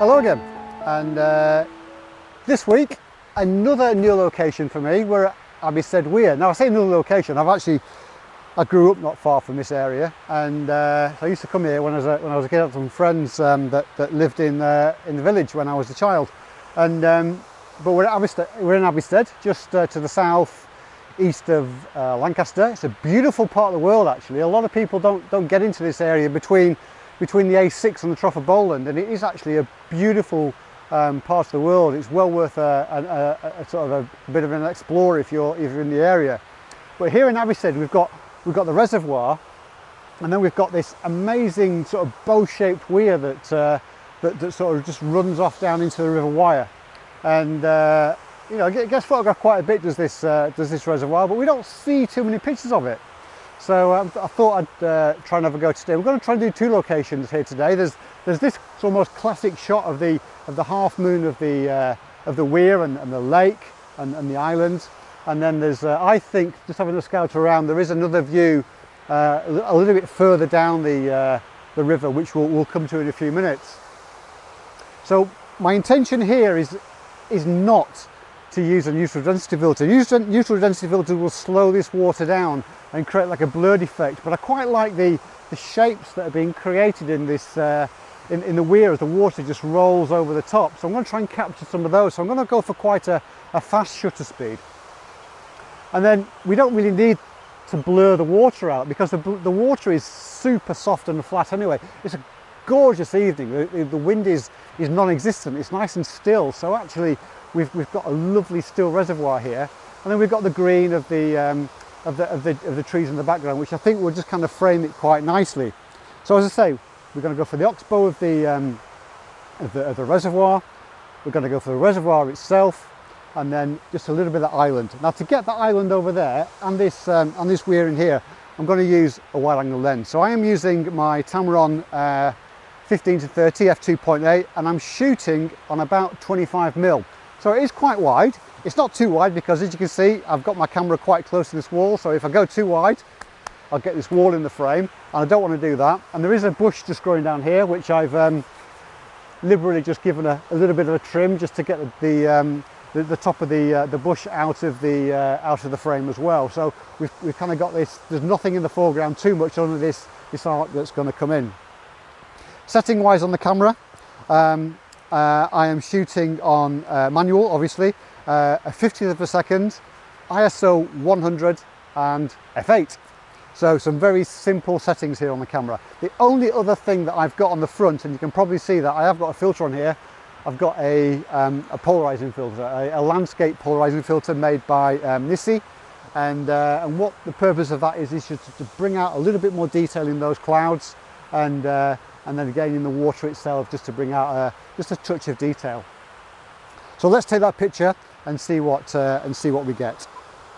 Hello again and uh, this week another new location for me we're at Abbeystead Weir. Now I say new location I've actually I grew up not far from this area and uh, I used to come here when I was a, when I was a kid with some friends um, that, that lived in uh, in the village when I was a child and um, but we're at Abbeystead, we're in Abbeystead just uh, to the south east of uh, Lancaster. It's a beautiful part of the world actually. A lot of people don't don't get into this area between between the A6 and the Trough of Bowland and it is actually a beautiful um, part of the world. It's well worth a, a, a, a sort of a, bit of an explorer if you're, if you're in the area. But here in Abbeystead we've got, we've got the reservoir and then we've got this amazing sort of bow-shaped weir that, uh, that, that, sort of just runs off down into the River Wyre. And uh, you know, it gets photographed quite a bit does this, uh, does this reservoir, but we don't see too many pictures of it. So um, I thought I'd uh, try and have a go today. We're going to try and do two locations here today. There's there's this almost classic shot of the of the half moon of the uh, of the weir and, and the lake and, and, the islands, and then there's uh, I think just having a scout around there is another view uh, a little bit further down the uh, the river, which we'll, we'll come to in a few minutes. So my intention here is is not to use a neutral density filter. Neutral density filter will slow this water down and create like a blurred effect, but I quite like the, the shapes that are being created in this uh, in, in the weir as the water just rolls over the top. So I'm going to try and capture some of those. So I'm going to go for quite a, a fast shutter speed. And then we don't really need to blur the water out because the, the water is super soft and flat anyway. It's a gorgeous evening. The, the wind is, is non-existent. It's nice and still. So actually we've, we've got a lovely still reservoir here. And then we've got the green of the, um, of the, of the, of the trees in the background, which I think will just kind of frame it quite nicely. So as I say, we're going to go for the oxbow of the, um, of the, of the reservoir. We're going to go for the reservoir itself and then just a little bit of island. Now to get the island over there and this, um, and this weir in here, I'm going to use a wide angle lens. So I am using my Tamron uh, 15 to 30 f2.8 and I'm shooting on about 25 mil. So it is quite wide. It's not too wide because as you can see, I've got my camera quite close to this wall. So if I go too wide, I'll get this wall in the frame and I don't want to do that. And there is a bush just growing down here, which I've um, liberally just given a, a, little bit of a trim just to get the, the, um, the, the top of the, uh, the bush out of the, uh, out of the frame as well. So we've, we've kind of got this, there's nothing in the foreground too much under this, this arc that's going to come in. Setting wise on the camera, um, uh, I am shooting on uh, manual, obviously, uh, a 50th of a second, ISO 100 and f8. So some very simple settings here on the camera. The only other thing that I've got on the front, and you can probably see that I have got a filter on here, I've got a, um, a polarizing filter, a, a, landscape polarizing filter made by um, NiSi. And, uh, and what the purpose of that is, is just to bring out a little bit more detail in those clouds and uh, and then again in the water itself just to bring out a, just a touch of detail. So let's take that picture and see what uh, and see what we get.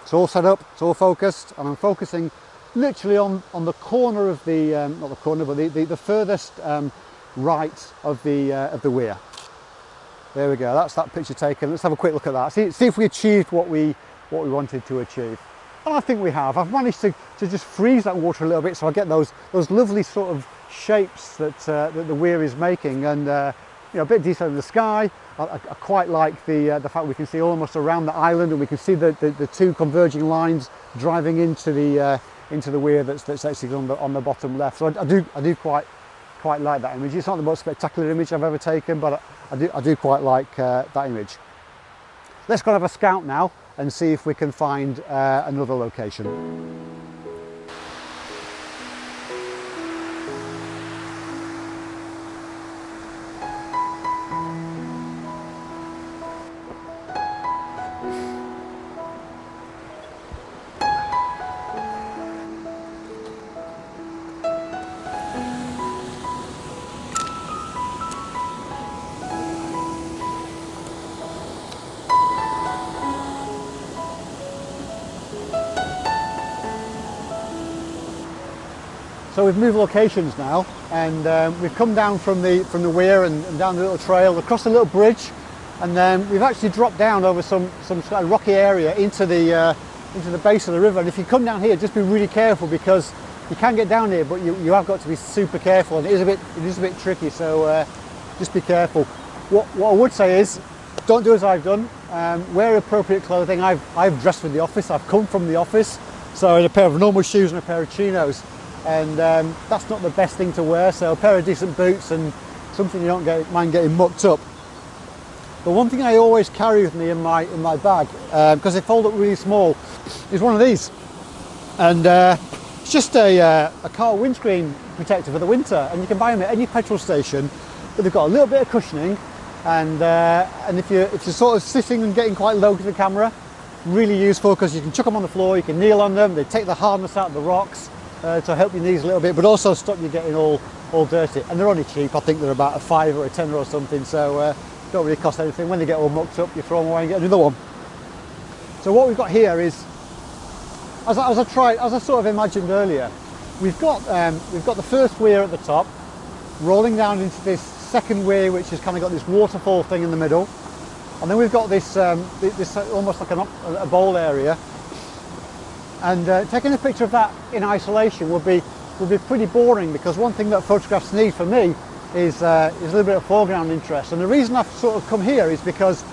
It's all set up, it's all focused, and I'm focusing literally on, on the corner of the, um, not the corner, but the, the, the furthest um, right of the, uh, of the weir. There we go, that's that picture taken. Let's have a quick look at that. See, see if we achieved what we, what we wanted to achieve. And I think we have. I've managed to, to just freeze that water a little bit so I get those, those lovely sort of shapes that, uh, that the weir is making and uh, you know a bit detail in the sky. I, I, I quite like the uh, the fact we can see almost around the island and we can see the, the, the two converging lines driving into the uh, into the weir that's, that's actually on the on the bottom left. So I, I, do I do quite quite like that image. It's not the most spectacular image I've ever taken but I, I do I do quite like uh, that image. Let's go and have a scout now and see if we can find uh, another location So we've moved locations now and um, we've come down from the from the weir and, and, down the little trail across a little bridge and then we've actually dropped down over some some sort of rocky area into the uh, into the base of the river and if you come down here just be really careful because you can get down here but you, you have got to be super careful and it is a bit it is a bit tricky so uh, just be careful. what, what I would say is, don't do as I've done. Um, wear appropriate clothing. I've, I've dressed for the office. I've come from the office. So in a pair of normal shoes and a pair of chinos. And um, that's not the best thing to wear. So a pair of decent boots and something you don't get, mind getting mucked up. The one thing I always carry with me in my in my bag, because um, they fold up really small, is one of these. And uh, it's just a, uh, a car windscreen protector for the winter. And you can buy them at any petrol station. But they've got a little bit of cushioning. And, uh, and if, you're, if you're sort of sitting and getting quite low to the camera, really useful because you can chuck them on the floor, you can kneel on them, they take the hardness out of the rocks uh, to help your knees a little bit, but also stop you getting all, all dirty. And they're only cheap, I think they're about a five or a tenner or something, so uh, don't really cost anything. When they get all mucked up, you throw them away and get another one. So what we've got here is, as I, as I tried, as I sort of imagined earlier, we've got, um, we've got the first weir at the top, rolling down into this second weir, which has kind of got this waterfall thing in the middle. And then we've got this, um, this almost like an, a bowl area. And uh, taking a picture of that in isolation would be, would be pretty boring because one thing that photographs need for me is, uh, is a little bit of foreground interest. And the reason I've sort of come here is because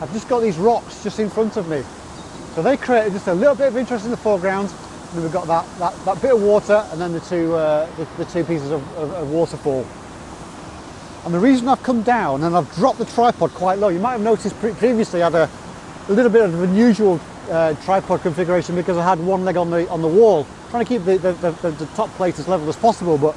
I've just got these rocks just in front of me. So they create just a little bit of interest in the foreground. And then we've got that, that, that bit of water and then the two, uh, the, the, two pieces of, of, of waterfall. And the reason I've come down and I've dropped the tripod quite low, you might have noticed pre previously I had a, a, little bit of an unusual uh, tripod configuration because I had one leg on the on the wall, trying to keep the, the, the, the top plate as level as possible. But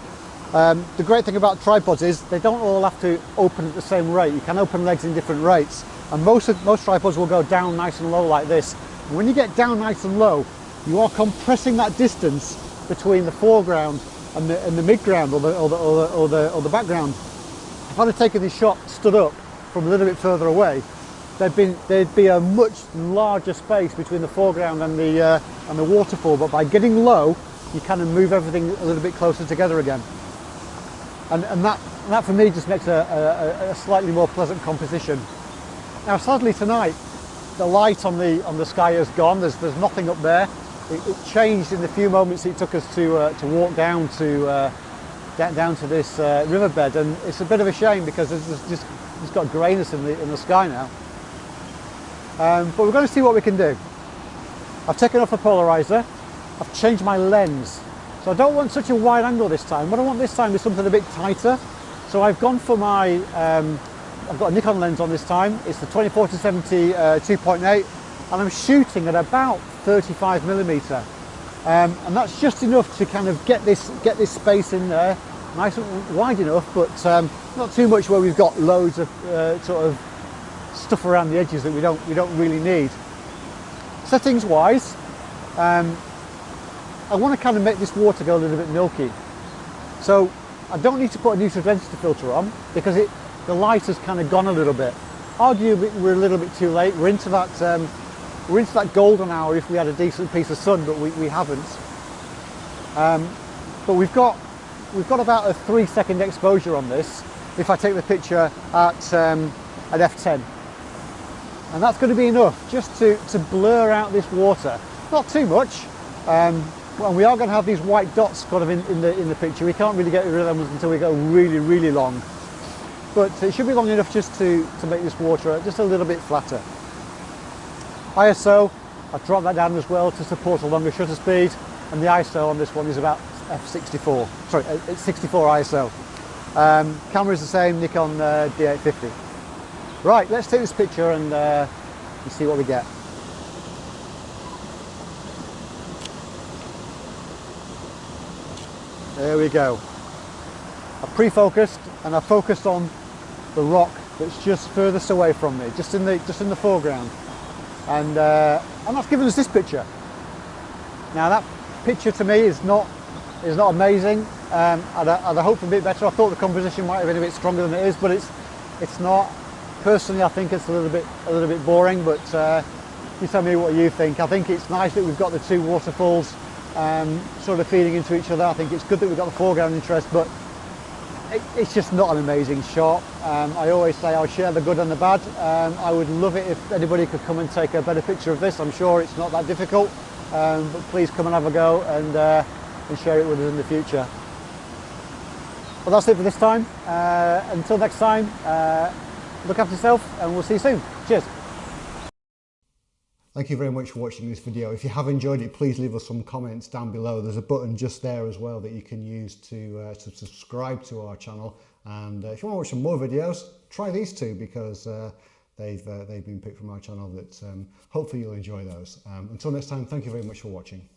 um, the great thing about tripods is they don't all have to open at the same rate. You can open legs in different rates. And most, of, most tripods will go down nice and low like this. And when you get down nice and low, you are compressing that distance between the foreground and the, and the midground or the, or, the, or, the, or, the, or the background. If I'd have taken this shot stood up from a little bit further away, there'd, there'd be a much larger space between the foreground and the, uh, and the waterfall, but by getting low, you kind of move everything a little bit closer together again. And, and that, that for me just makes a, a, a slightly more pleasant composition. Now sadly tonight, the light on the, on the sky has gone, there's, there's nothing up there. It, it changed in the few moments it took us to, uh, to walk down to uh, down to this uh, riverbed and it's a bit of a shame because it's just it's got greyness in the, in the sky now. Um, but we're going to see what we can do. I've taken off the polarizer, I've changed my lens. So I don't want such a wide angle this time. What I want this time is something a bit tighter. So I've gone for my, um, I've got a Nikon lens on this time. It's the 24 to 70 uh, 2.8 and I'm shooting at about 35 millimeter. Um, and that's just enough to kind of get this get this space in there nice and wide enough but um, not too much where we've got loads of uh, sort of stuff around the edges that we don't we don't really need. Settings wise um, I want to kind of make this water go a little bit milky. So I don't need to put a neutral density filter on because it the light has kind of gone a little bit. Arguably we're a little bit too late. We're into that um, we're into that golden hour if we had a decent piece of sun, but we, we haven't. Um, but we've got we've got about a three second exposure on this if I take the picture at um, at f10 and that's going to be enough just to, to blur out this water not too much um, and we are going to have these white dots kind of in, in, the in the picture we can't really get rid of them until we go really really long but it should be long enough just to to make this water just a little bit flatter ISO, I've dropped that down as well to support a longer shutter speed and the ISO on this one is about f64, sorry, it's 64 ISO. Um, camera is the same, Nikon uh, D850. Right, let's take this picture and, uh, and see what we get. There we go. I've pre-focused and I've focused on the rock that's just furthest away from me, just in the, just in the foreground and uh, and that's given us this picture. Now that picture to me is not is not amazing. Um, I'd, I'd a bit better. I thought the composition might have been a bit stronger than it is, but it's it's not. Personally, I think it's a little bit a little bit boring. But uh, you tell me what you think. I think it's nice that we've got the two waterfalls um, sort of feeding into each other. I think it's good that we've got the foreground interest, but it, it's just not an amazing shot. Um, I always say I'll share the good and the bad. Um, I would love it if anybody could come and take a better picture of this. I'm sure it's not that difficult, um, but please come and have a go and, uh, and share it with us in the future. Well, that's it for this time. Uh, until next time, uh, look after yourself and we'll see you soon. Cheers. Thank you very much for watching this video. If you have enjoyed it, please leave us some comments down below. There's a button just there as well that you can use to, uh, to subscribe to our channel. And uh, if you want to watch some more videos, try these two because uh, they've, uh, they've been picked from our channel that um, hopefully you'll enjoy those. Um, until next time, thank you very much for watching.